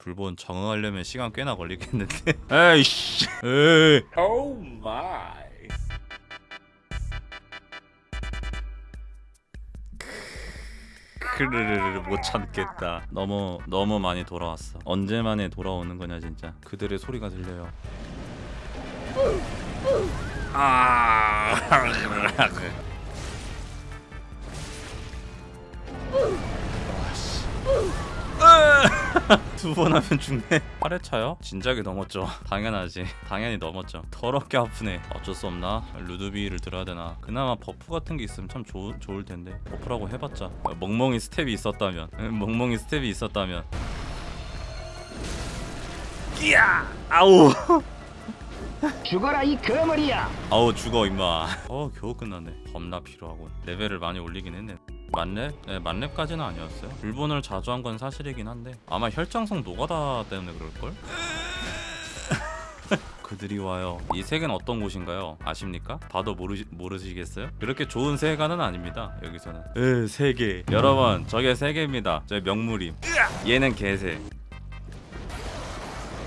불본 적응하려면 시간 꽤나 걸리겠는데. 에이씨. 에이. Oh my. 크르르르 못 참겠다. 너무 너무 많이 돌아왔어. 언제 만에 돌아오는 거냐 진짜. 그들의 소리가 들려요. 아 두 번 하면 죽네. 8회차요? 진작에 넘었죠. 당연하지. 당연히 넘었죠. 더럽게 아프네. 어쩔 수 없나? 루드비를 들어야 되나? 그나마 버프 같은 게 있으면 참 좋, 좋을 텐데. 버프라고 해봤자. 멍멍이 스텝이 있었다면. 응, 멍멍이 스텝이 있었다면. 이야! 아우! 죽어라 이 거머리야! 아우 죽어 임마. 어 겨우 끝났네. 겁나 피로하고. 레벨을 많이 올리긴 했네 만렙? 네 만렙까지는 아니었어요 불본을 자주 한 건 사실이긴 한데 아마 혈장성 노가다 때문에 그럴걸? 그들이 와요 이 세계는 어떤 곳인가요? 아십니까? 봐도 모르시, 모르시겠어요? 그렇게 좋은 세계관은 아닙니다 여기서는 으 세계 여러분 저게 세계입니다 저게 명물임 얘는 개새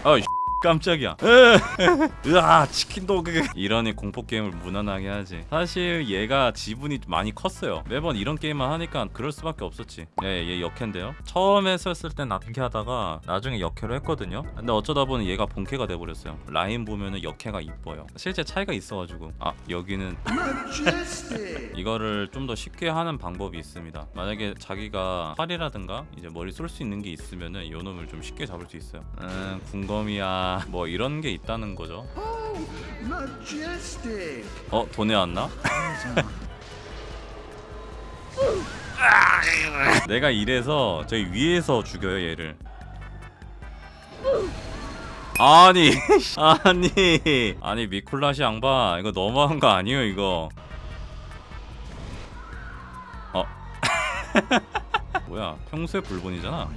어이 깜짝이야. 으아 치킨도그. 이러니 공포게임을 무난하게 하지. 사실 얘가 지분이 많이 컸어요. 매번 이런 게임만 하니까 그럴 수밖에 없었지. 예얘 역캐인데요. 처음에 썼을 땐 납캐 하다가 나중에 역캐로 했거든요. 근데 어쩌다 보니 얘가 본캐가 돼버렸어요. 라인 보면은 역캐가 이뻐요. 실제 차이가 있어가지고. 아 여기는 이거를 좀 더 쉽게 하는 방법이 있습니다. 만약에 자기가 활이라든가 이제 머리 쏠 수 있는 게 있으면은 요 놈을 좀 쉽게 잡을 수 있어요. 음 궁검이야 뭐 이런 게 있다는 거죠. 어 돈에 왔나? 내가 이래서 저기 위에서 죽여요 얘를. 아니 아니. 아니 미콜라시 양반 이거 너무한 거 아니에요 이거? 어. 뭐야 평소에 불본이잖아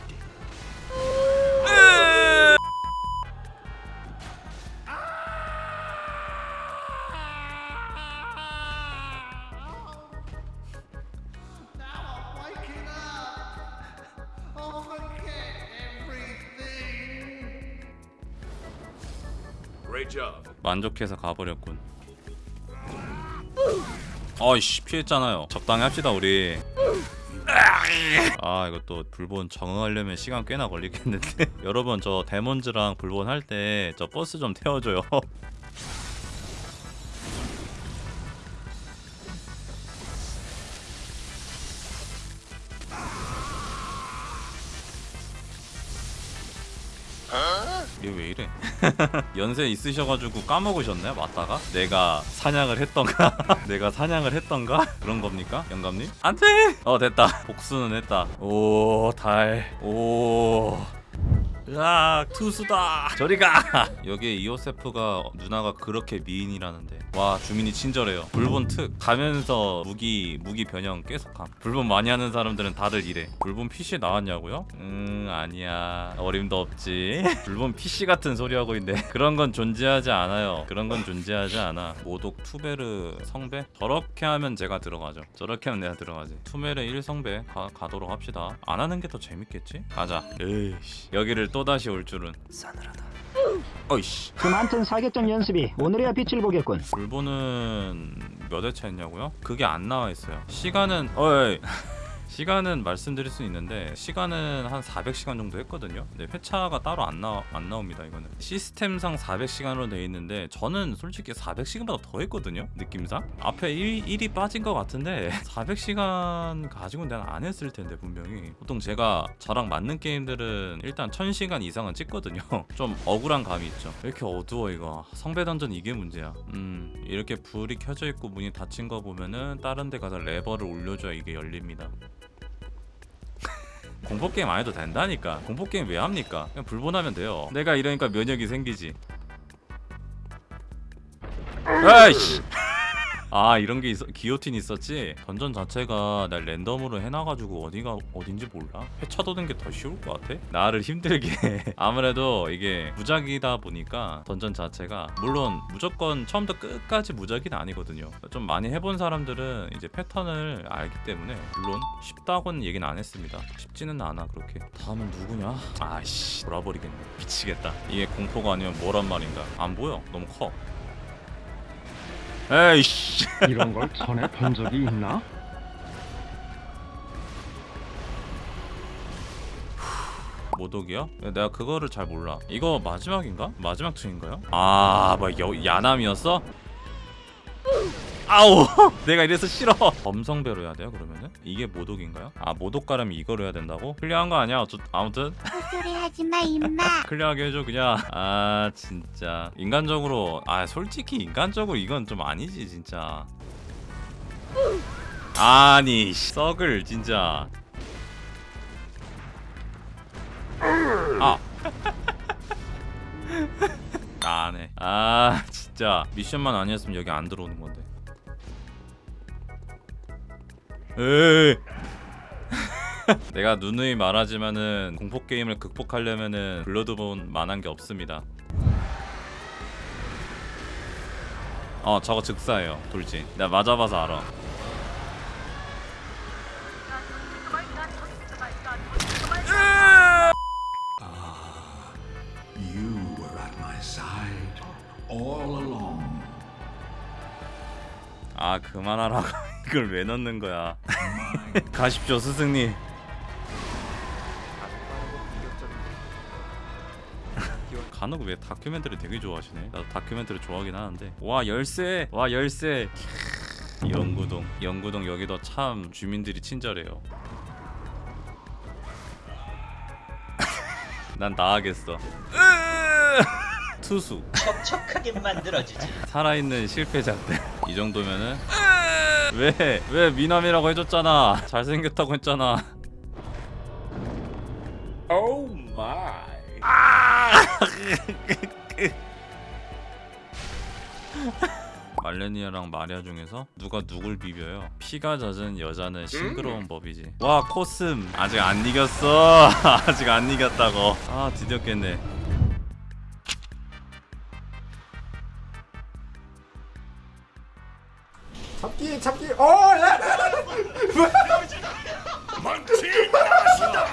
만족해서 가버렸군. 어이씨 피했잖아요. 적당히 합시다 우리. 아 이거 또 불본 적응하려면 시간 꽤나 걸리겠는데. 여러분 저 데몬즈랑 불본 할 때 저 버스 좀 태워줘요 얘 왜 이래? 연세 있으셔가지고 까먹으셨네 맞다가? 내가 사냥을 했던가? 내가 사냥을 했던가? 그런 겁니까 영감님? 안 돼! 어 됐다. 복수는 했다. 오 달 오 으악 투수다. 저리가. 여기에 이오세프가 누나가 그렇게 미인이라는데. 와 주민이 친절해요. 불본 특. 가면서 무기 무기 변형 계속함. 불본 많이 하는 사람들은 다들 이래. 불본 PC 나왔냐고요? 음 아니야. 어림도 없지. 불본 PC 같은 소리 하고 있네. 그런 건 존재하지 않아요. 그런 건 존재하지 않아. 모독 투베르 성배? 저렇게 하면 제가 들어가죠. 저렇게 하면 내가 들어가지. 투메르 1성배 가, 가도록 합시다. 안 하는 게 더 재밌겠지? 가자. 에이씨. 여기를 또다시 올 줄은. 싸늘하다. 어이씨. 그만튼 사격전 연습이 오늘에야 빛을 보겠군. 불보는 몇 회차 했냐고요? 그게 안 나와 있어요. 시간은 어이 시간은 말씀드릴 수 있는데 시간은 한 400시간 정도 했거든요. 근데 회차가 따로 안, 나, 안 나옵니다. 이거는 시스템상 400시간으로 돼 있는데 저는 솔직히 400시간보다 더 했거든요. 느낌상 앞에 1, 1이 빠진 것 같은데 400시간 가지고는 내가 안 했을 텐데 분명히 보통 제가 저랑 맞는 게임들은 일단 1000시간 이상은 찍거든요. 좀 억울한 감이 있죠. 왜 이렇게 어두워 이거 성배 던전 이게 문제야. 음 이렇게 불이 켜져 있고 문이 닫힌 거 보면은 다른 데 가서 레버를 올려줘야 이게 열립니다. 공포게임 안 해도 된다니까. 공포게임 왜 합니까? 그냥 불본하면 돼요. 내가 이러니까 면역이 생기지. 아이씨 아 이런 게 있어 기요틴 있었지? 던전 자체가 날 랜덤으로 해놔가지고 어디가 어딘지 몰라? 회차 도는 게 더 쉬울 것 같아? 나를 힘들게. 아무래도 이게 무작이다 보니까 던전 자체가 물론 무조건 처음부터 끝까지 무작이는 아니거든요. 좀 많이 해본 사람들은 이제 패턴을 알기 때문에 물론 쉽다고는 얘기는 안 했습니다. 쉽지는 않아 그렇게. 다음은 누구냐? 아씨 돌아버리겠네. 미치겠다. 이게 공포가 아니면 뭐란 말인가? 안 보여. 너무 커 에이씨 이런 걸 전에 본 적이 있나? 모독이요? 내가 그거를 잘 몰라. 이거 마지막인가? 마지막 층인가요? 아, 뭐 여, 야남이었어? 아우, 내가 이래서 싫어. 범성배로 해야 돼요 그러면은? 이게 모독인가요? 아, 모독 가려면 이거로 해야 된다고? 클리어한 거 아니야? 어쩌, 아무튼 소리 하지 마 임마 클리어하게 해줘 그냥. 아, 진짜 인간적으로, 아, 솔직히 인간적으로 이건 좀 아니지 진짜. 아니, 씨, 썩을 진짜. 아. 나네. 아 진짜 미션만 아니었으면 여기 안 들어오는 건데. 에이. 내가 누누이 말하지만은 공포 게임을 극복하려면은 블러드본 만한 게 없습니다. 어 저거 즉사예요 돌진. 내가 맞아봐서 알아. Along. 아 그만하라고 이걸 왜 넣는 거야? 가십시오 스승님. 간혹 왜 다큐멘터리 되게 좋아하시네. 나도 다큐멘터리 좋아하긴 하는데. 와 열쇠! 와 열쇠! 캬, 영구동. 영구동 여기도 참 주민들이 친절해요. 난 나가겠어. 투수. 척척하게 만들어주지. 살아있는 실패자들. 이 정도면은 왜 왜 미남이라고 해줬잖아 잘생겼다고 했잖아 oh my 말레니아랑 마리아 중에서 누가 누굴 비벼요? 피에 젖은 여자는 싱그러운 법이지. 와 코슴 아직 안 이겼어. 아직 안 이겼다고. 아 드디어 깼네. 잡기 잡기 어 야! 망치 나가신다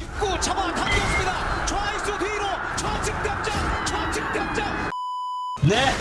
입구 잡아 당겼습니다. 좌익수 뒤로 좌측 당장 좌측 당장. 네.